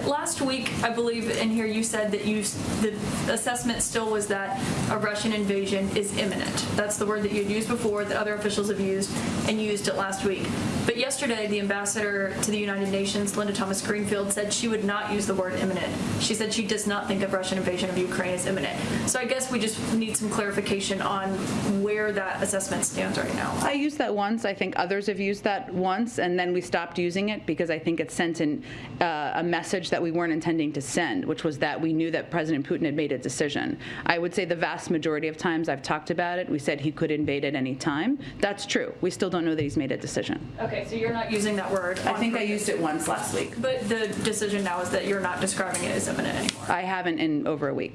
Last week, I believe in here you said that you, the assessment still was that a Russian invasion is imminent. That's the word that you had used before, that other officials have used, and you used it last week. But yesterday, the ambassador to the United Nations, Linda Thomas Greenfield, said she would not use the word imminent. She said she does not think a Russian invasion of Ukraine is imminent. So I guess we just need some clarification on where that assessment stands right now. I used that once. I think others have used that once, and then we stopped using it because I think it sent in uh, a message that we weren't intending to send, which was that we knew that President Putin had made a decision. I would say the vast majority of times I've talked about it, we said he could invade at any time. That's true. We still don't know that he's made a decision. Okay, so you're not using that word. I think I used it once last week. But the decision now is that you're not describing it as imminent anymore. I haven't in over a week.